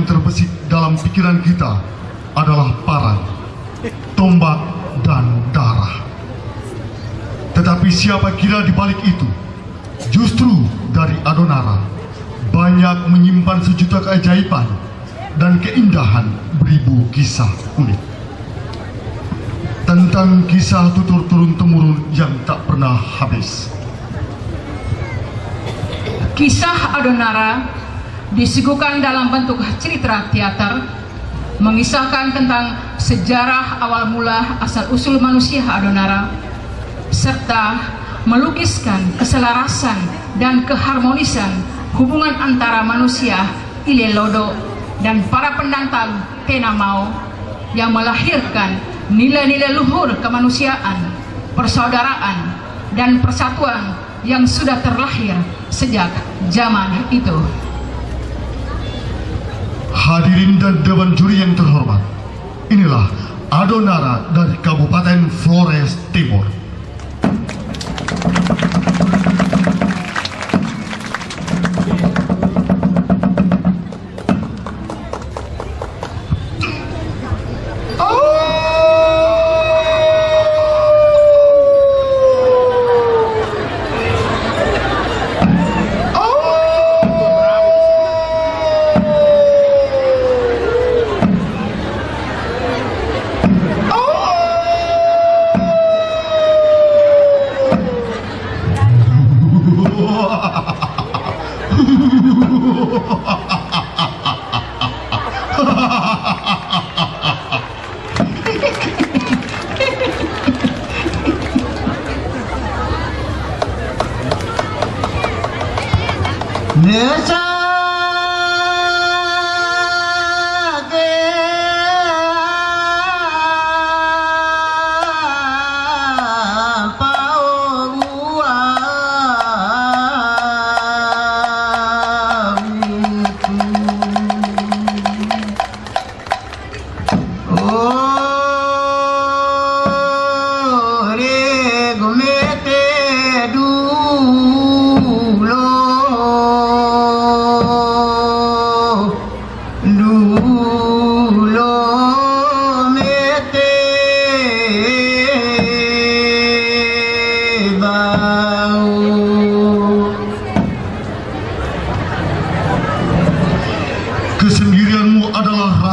yang terbesit dalam pikiran kita adalah parang, tombak, dan darah. Tetapi siapa kira di balik itu? Justru dari Adonara banyak menyimpan sejuta keajaiban dan keindahan beribu kisah unik tentang kisah tutur turun temurun yang tak pernah habis. Kisah Adonara disuguhkan dalam bentuk cerita teater mengisahkan tentang sejarah awal mula asal-usul manusia Adonara serta melukiskan keselarasan dan keharmonisan hubungan antara manusia Ilelodo dan para pendatang Tenamau yang melahirkan nilai-nilai luhur kemanusiaan, persaudaraan, dan persatuan yang sudah terlahir sejak zaman itu. Hadirin dan Dewan Juri yang terhormat, inilah Adonara dari Kabupaten Flores Timur.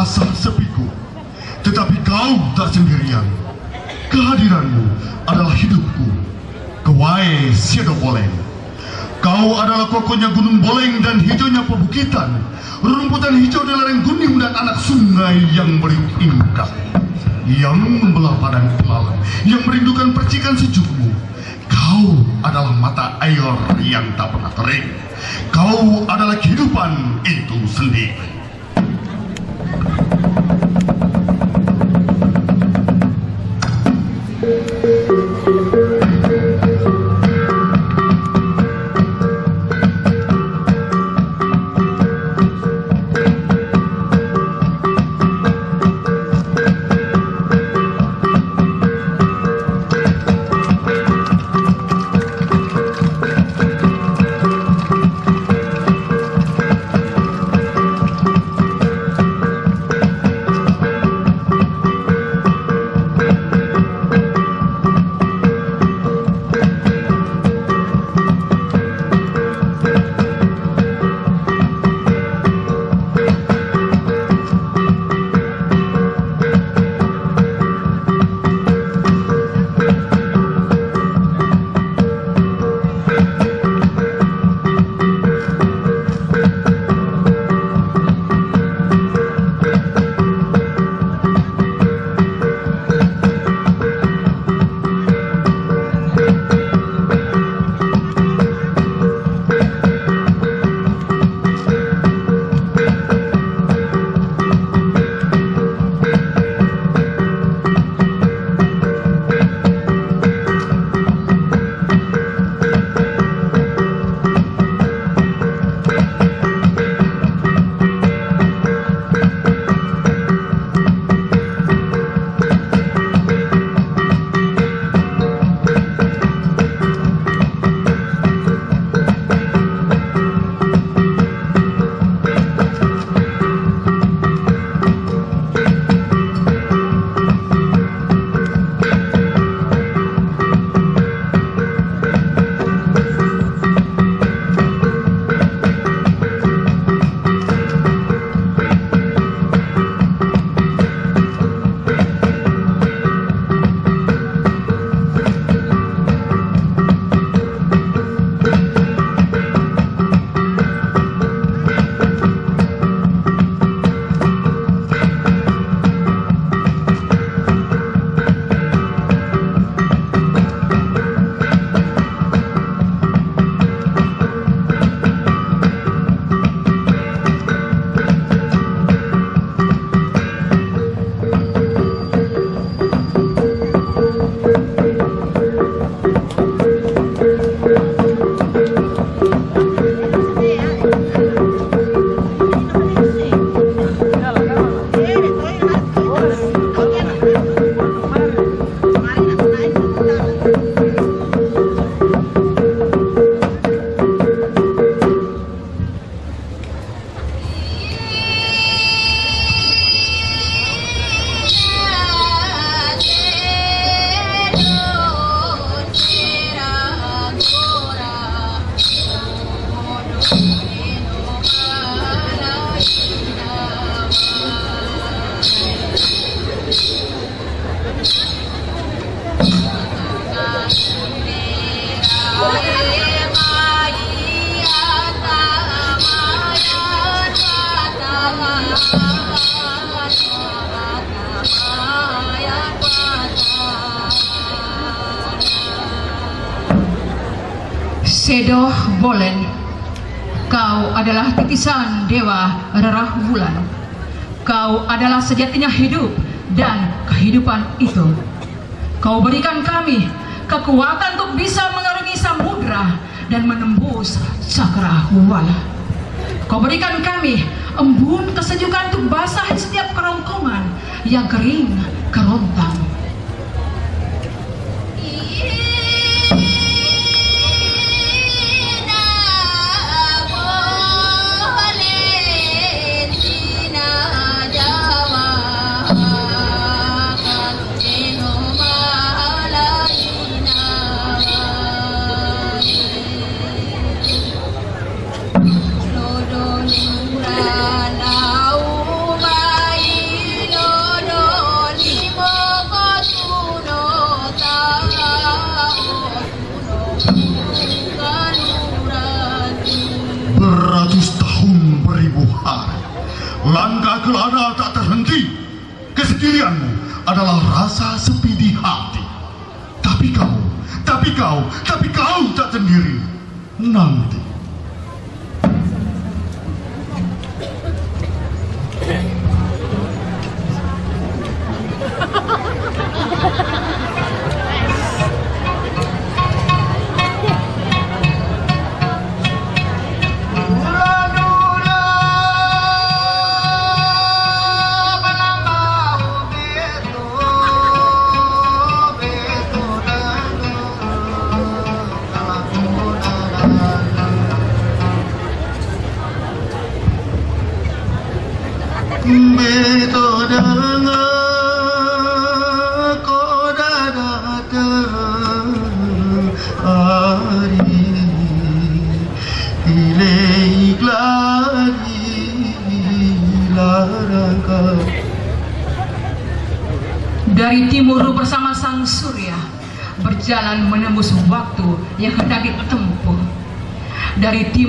Rasa sepiku, tetapi kau tak sendirian. Kehadiranmu adalah hidupku. Kewai Siedo Boleng. Kau adalah kokohnya Gunung Boleng dan hijaunya pebukitan, rumputan hijau di lereng gunung dan anak sungai yang meriuk indah, yang membelah padang pelalang, yang merindukan percikan sejukmu. Kau adalah mata air yang tak pernah kering. Kau adalah kehidupan itu sendiri. Sejatinya hidup dan kehidupan itu. Kau berikan kami kekuatan untuk bisa mengarungi samudra dan menembus cakrawala. Kau berikan kami embun kesejukan untuk basah setiap kerongkongan yang kering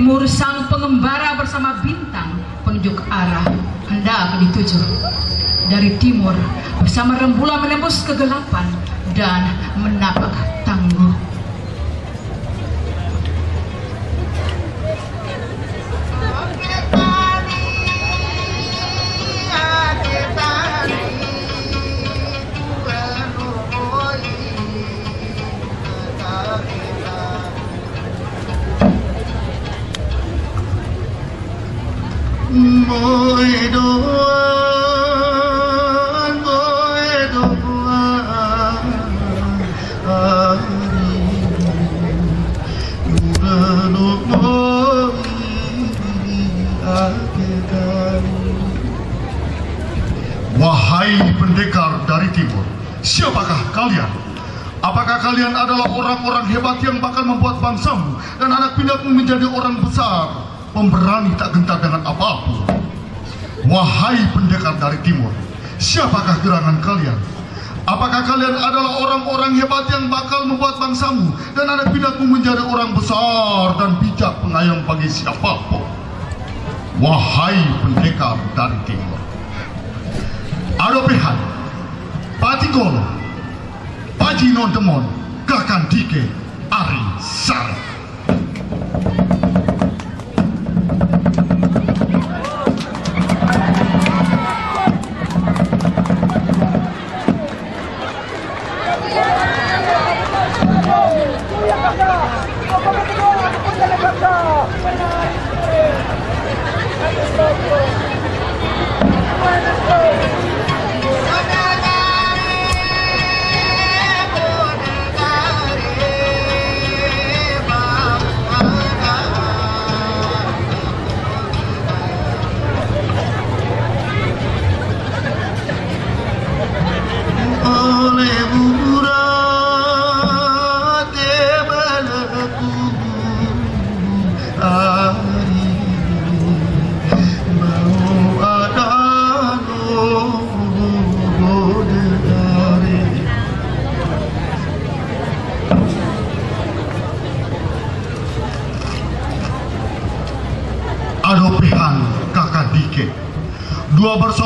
timur sang pengembara bersama bintang penunjuk arah hendak dituju. Dari timur bersama rembulan menembus kegelapan dan menapak orang-orang hebat yang bakal membuat bangsamu dan anak pindahmu menjadi orang besar, pemberani tak gentar dengan apa pun? Wahai pendekar dari timur, siapakah gerangan kalian? Apakah kalian adalah orang-orang hebat yang bakal membuat bangsamu dan anak pindahmu menjadi orang besar dan bijak pengayom bagi siapa pun? Wahai pendekar dari timur, Adopehan, Patigolo, Pajino Demon, Kakan Dike, Ari Sar.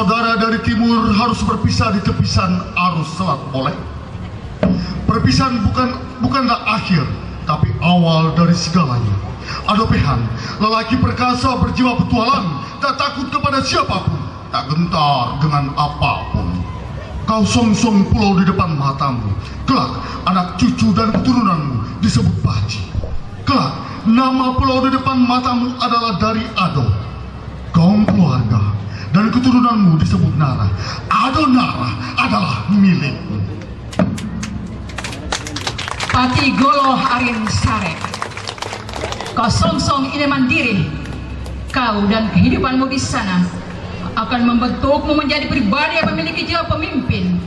Dua bersaudara dari timur harus berpisah di tepisan arus selat oleh. Perpisahan bukan bukanlah akhir, tapi awal dari segalanya. Adopehan, lelaki perkasa berjiwa petualang, tak takut kepada siapa pun, tak gentar dengan apa pun. Kau song-song pulau di depan matamu, kelak anak cucu dan keturunanmu disebut Baji. Kelak nama pulau di depan matamu adalah dari Ado. Kaum keluarga dan keturunanmu disebut Nara. Ado Nara adalah milikmu. Pati Golo Arin Sare. Kau song-song ini mandiri. Kau dan kehidupanmu di sana akan membentukmu menjadi pribadi yang memiliki jiwa pemimpin.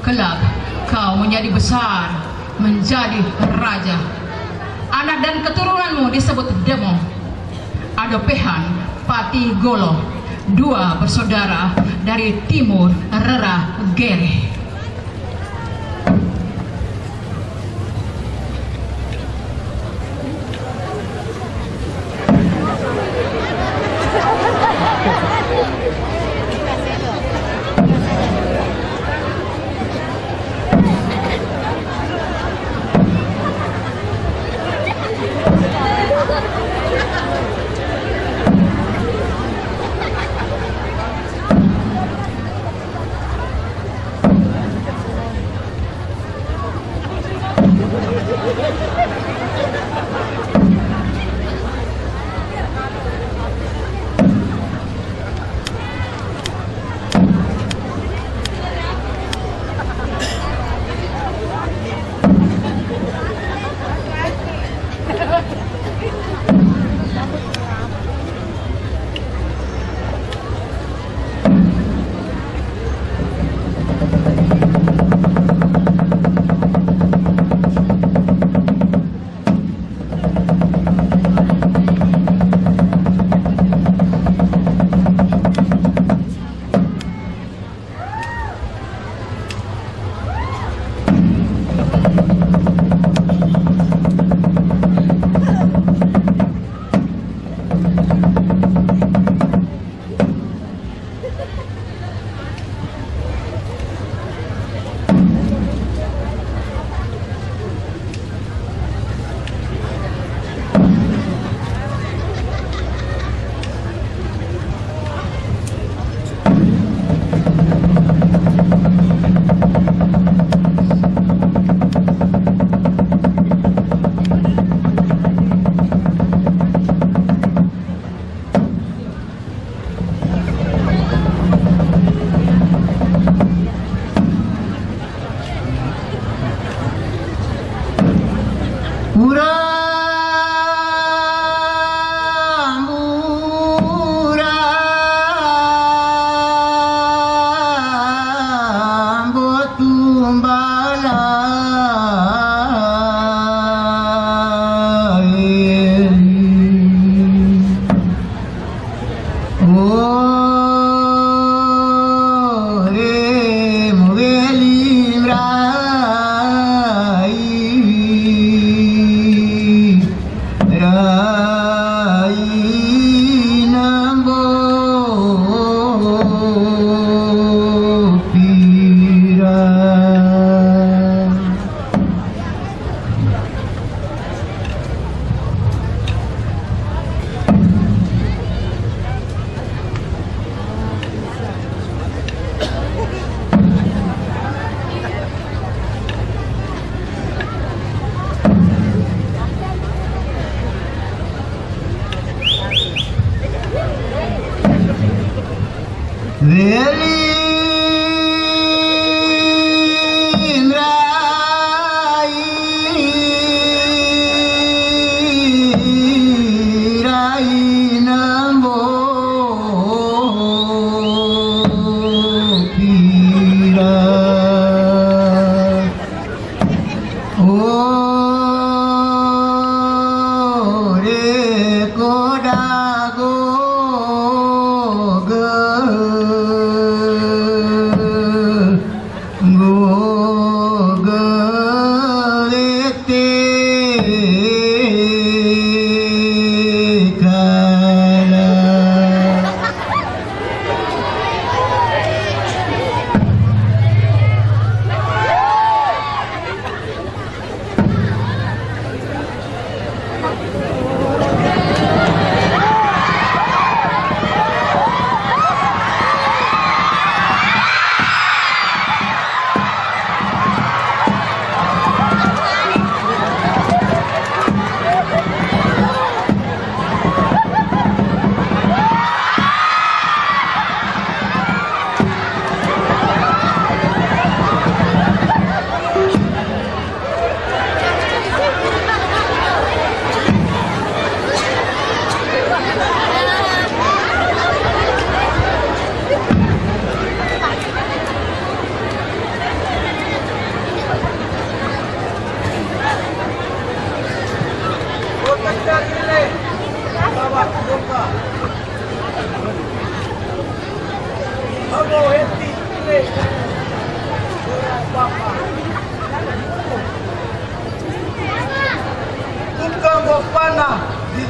Kelak kau menjadi besar, menjadi raja. Anak dan keturunanmu disebut Demo. Adopehan, Pati Golo, dua bersaudara dari timur Rera Gere.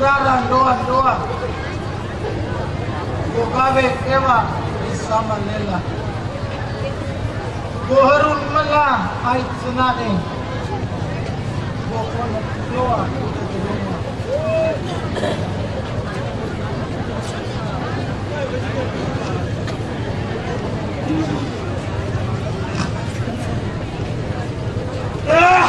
Sagrada Andoa Andoa Mugabe Eva Isa Manela Boharun Mala Ait Sinade Bokona Floa Ah!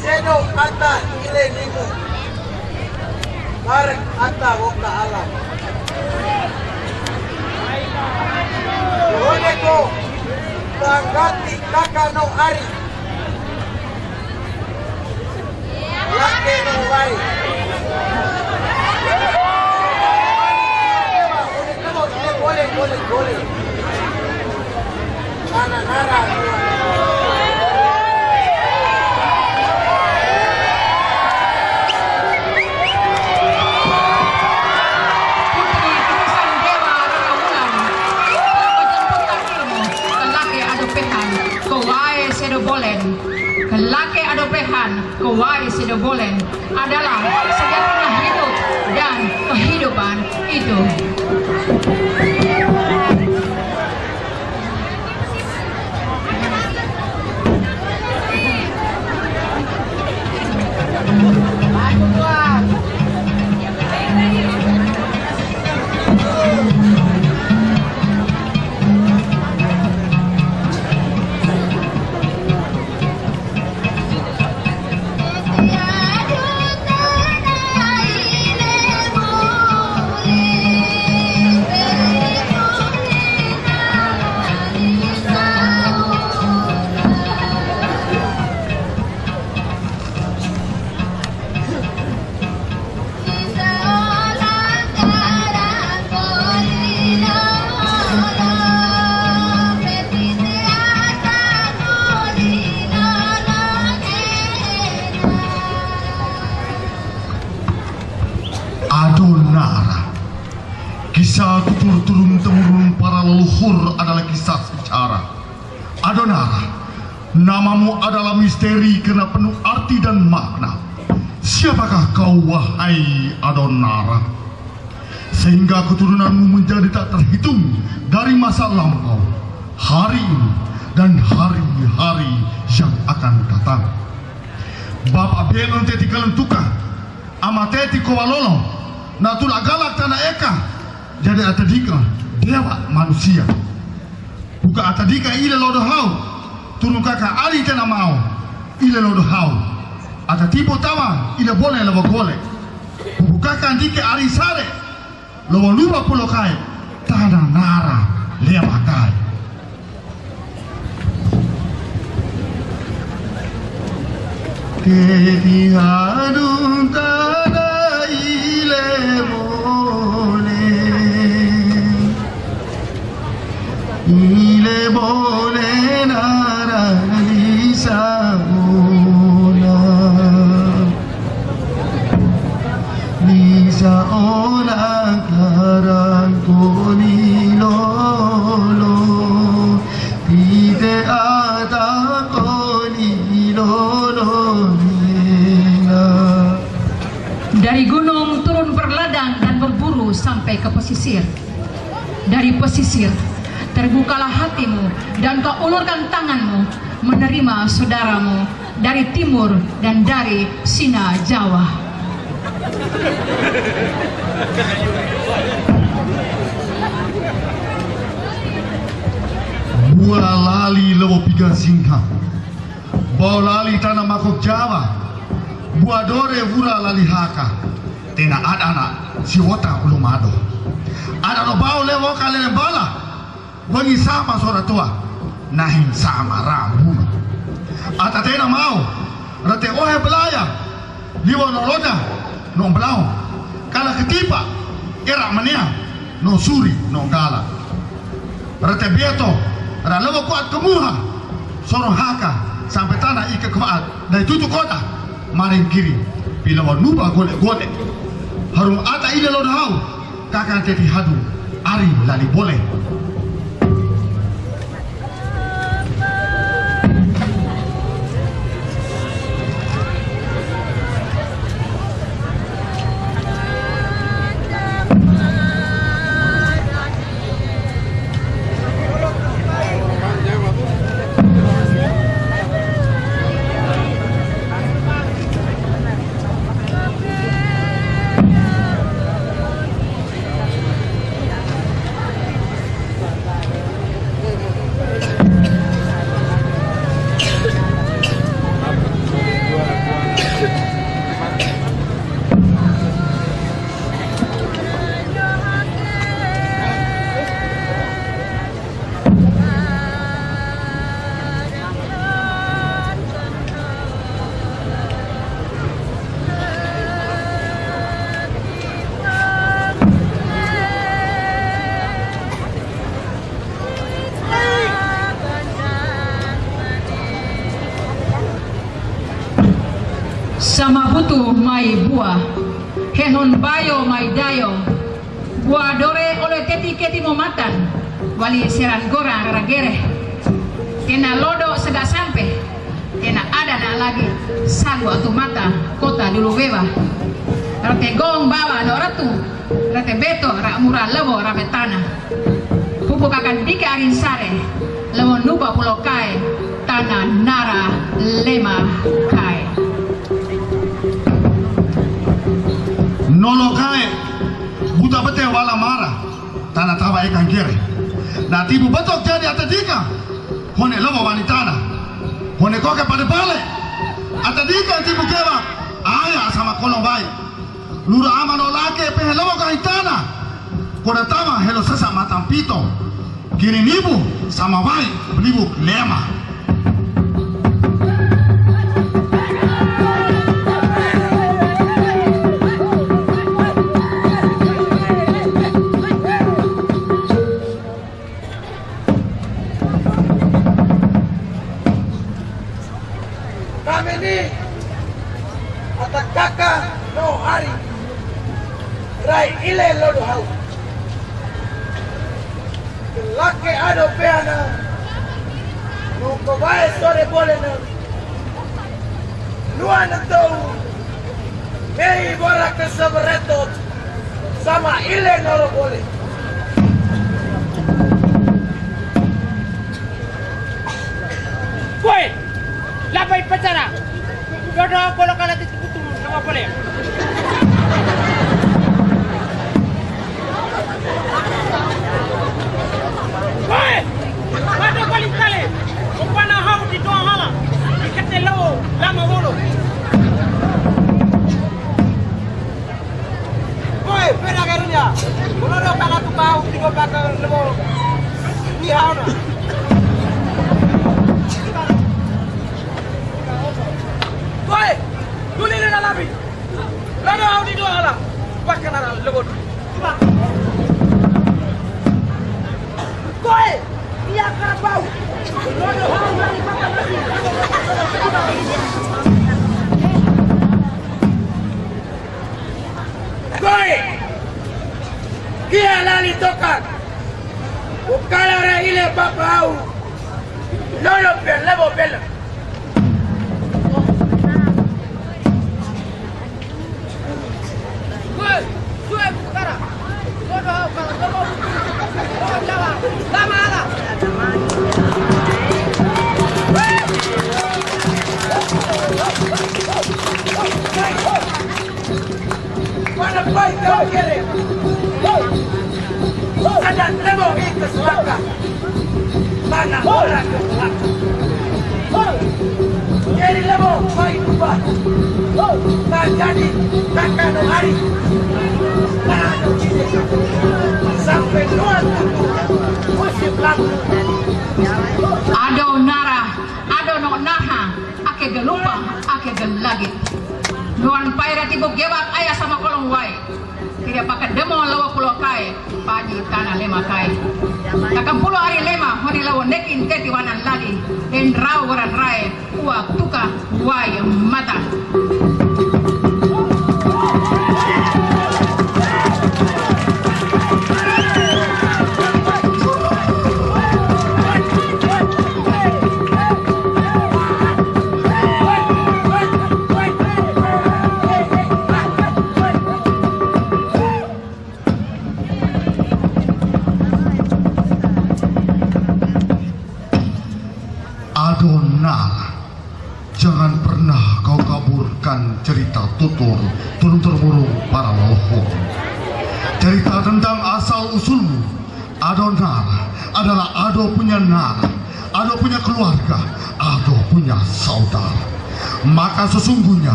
Seno ata bangati kakano ari. Laki no wai. Gole, gole, gole. Nara, nara. Adopehan Kewai sedobolen Adalah sejatinya hidup Dan kehidupan itu lampau, hari ini, dan hari-hari yang akan datang. Bapak Benon teti kalentuka, ama teti kowalolo, na tula galak tanah eka, jadi atadika dewa manusia. Buka atadika ile lodo hau, turun kaka ali tena mau, ile lodo hau. Ata tipo tawa ile boleh lewa gole. Buka andike ari sare, lewa lupa pulo kai, tanah nara lewa kai. Teti hadung tada ile bole Ile bole nara lisa ola Lisa ola karan Dari gunung turun berladang dan berburu sampai ke pesisir. Dari pesisir, terbukalah hatimu dan kau ulurkan tanganmu menerima saudaramu dari timur dan dari Sina Jawa. Bua lali lewo piga singka Bau lali tanah makok Jawa Bua dore vura lali haka Tena ada anak si wota ulum ado Ada no bau lewo kalian bala Wangi sama sora tua. Nahin sama rambu Ata tena mau. Rate ohe belaya. Liwa no loda. No belau Kala ketipa Era mania No suri no gala. Rete bieto. Ra lewo kuat kemuha Sorong haka. Sampai tanah ike kuat. Dari tutu kota Maring kiri. Bila wa nuba golek golek Harum ata ile lo hau Kakak teti hadu Ari lali boleh teti keti momatan wali seran gorang ragere kena lodo sudah sampai. Kena ada nak lagi. Sagu atau mata kota dulu beba rate gong bawa no ratu. Rate beto rak murah lewo rame tanah. Pupuk akan dika arin sare. Lewo nuba pulau kai. Tanah nara lema kai. Nolo kae buta bete wala mara tanah tawa ikan kere na tibu betok jadi atadika hone lomo wanitana hone koke pada bale atadika tibu kewa aya sama kolong bayi lura ama no lake pehe lomo kahitana koda tama helo sesa matam pito. Kini nibu sama bayi belibu lema Atak kakak no hari. Rai ile lodo hau. Lake ado peana. Nungko bae sore boleh na Nuana tau Mei bora ke seberetot Sama ile noro boleh Woi, labai pacara. Dodo kalau kala titik kutu nama boleh. Woi, ada kali kali. Upana hau di doa hala. Ikate lawo lama wolo. Woi, pera karunya Kulo do kala tu bau Tigo baka lebo Ni hau na Woi, tuli na labi Lado hau di doa hala Baka na lebo Woi, iya kara bau Lado hau na baka lagi Woi, Kia lali toka Ukala ra ile baba au. Lolo pe lebo bela lema kai takkan pulau hari lema honi lawa nekin teti wanan lagi. Den rau waran rai uak tuka wai mata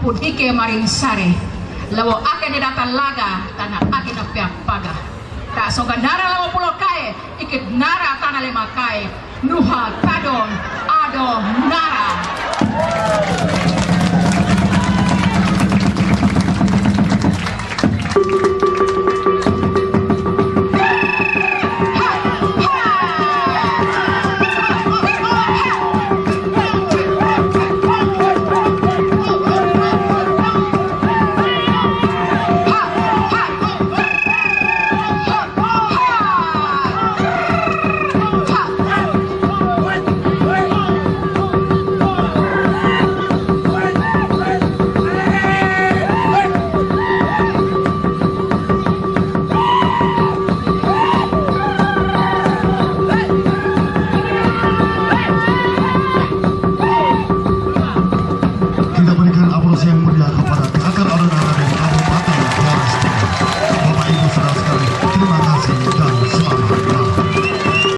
kupudike maring sare lawo ake de data laga tana ake na pia paga. Ta soga nara lawo pulo kae ikit nara tana lema kae. Nuha tadon ado nara.